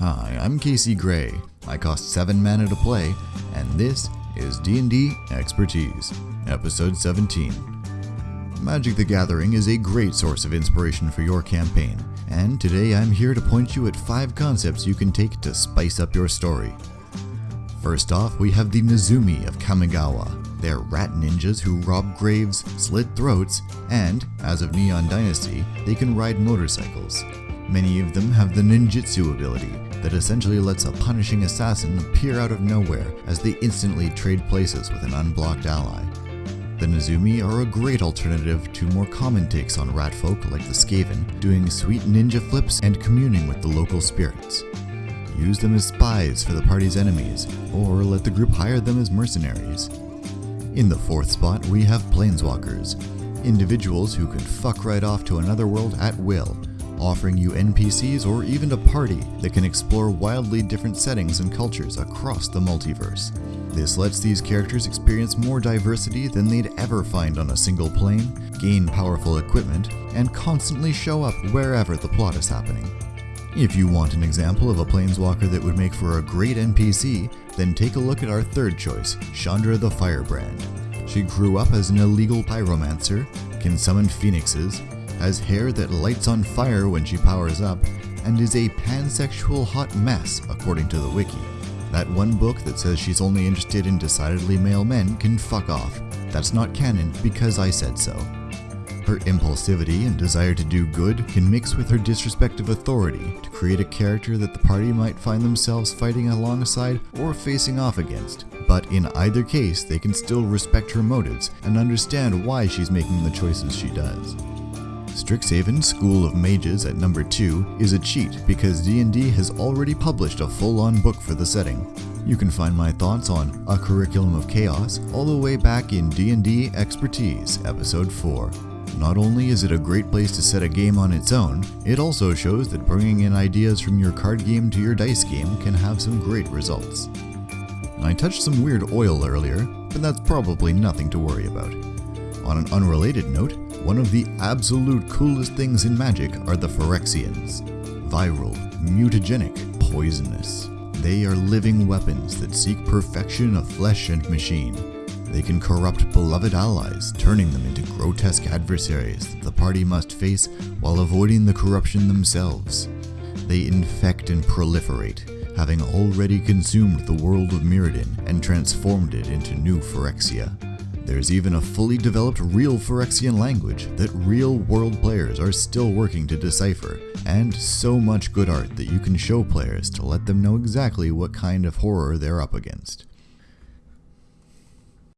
Hi, I'm Casey Gray. I cost 7 mana to play, and this is D&D Expertise, Episode 17. Magic the Gathering is a great source of inspiration for your campaign, and today I'm here to point you at 5 concepts you can take to spice up your story. First off, we have the Nezumi of Kamigawa. They're rat ninjas who rob graves, slit throats, and, as of Neon Dynasty, they can ride motorcycles. Many of them have the ninjutsu ability that essentially lets a punishing assassin appear out of nowhere as they instantly trade places with an unblocked ally. The Nezumi are a great alternative to more common takes on rat folk like the Skaven, doing sweet ninja flips and communing with the local spirits. Use them as spies for the party's enemies, or let the group hire them as mercenaries. In the fourth spot, we have Planeswalkers, individuals who can fuck right off to another world at will, offering you NPCs or even a party that can explore wildly different settings and cultures across the multiverse. This lets these characters experience more diversity than they'd ever find on a single plane, gain powerful equipment, and constantly show up wherever the plot is happening. If you want an example of a planeswalker that would make for a great NPC, then take a look at our third choice, Chandra the Firebrand. She grew up as an illegal pyromancer, can summon phoenixes, has hair that lights on fire when she powers up, and is a pansexual hot mess, according to the wiki. That one book that says she's only interested in decidedly male men can fuck off. That's not canon because I said so. Her impulsivity and desire to do good can mix with her disrespect of authority to create a character that the party might find themselves fighting alongside or facing off against. But in either case, they can still respect her motives and understand why she's making the choices she does. Strixhaven School of Mages at number 2 is a cheat because D&D has already published a full-on book for the setting. You can find my thoughts on A Curriculum of Chaos all the way back in D&D Expertise, episode 4. Not only is it a great place to set a game on its own, it also shows that bringing in ideas from your card game to your dice game can have some great results. I touched some weird oil earlier, but that's probably nothing to worry about. On an unrelated note, one of the absolute coolest things in Magic are the Phyrexians. Viral, mutagenic, poisonous. They are living weapons that seek perfection of flesh and machine. They can corrupt beloved allies, turning them into grotesque adversaries that the party must face while avoiding the corruption themselves. They infect and proliferate, having already consumed the world of Mirrodin and transformed it into new Phyrexia. There's even a fully developed real Phyrexian language that real world players are still working to decipher, and so much good art that you can show players to let them know exactly what kind of horror they're up against.